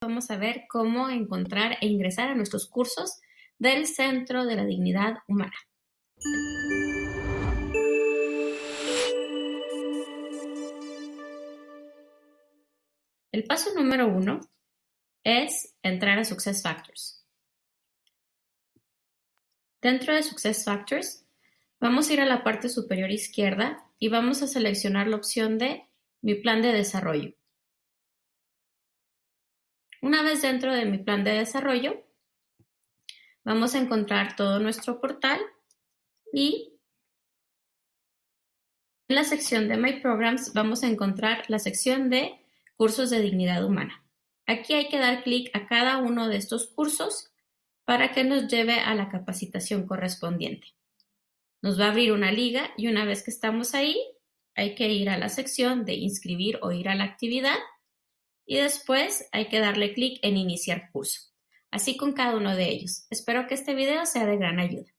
vamos a ver cómo encontrar e ingresar a nuestros cursos del Centro de la Dignidad Humana. El paso número uno es entrar a SuccessFactors. Dentro de SuccessFactors, vamos a ir a la parte superior izquierda y vamos a seleccionar la opción de Mi plan de desarrollo. Una vez dentro de mi plan de desarrollo, vamos a encontrar todo nuestro portal y en la sección de My Programs vamos a encontrar la sección de cursos de dignidad humana. Aquí hay que dar clic a cada uno de estos cursos para que nos lleve a la capacitación correspondiente. Nos va a abrir una liga y una vez que estamos ahí, hay que ir a la sección de inscribir o ir a la actividad y después hay que darle clic en iniciar curso. Así con cada uno de ellos. Espero que este video sea de gran ayuda.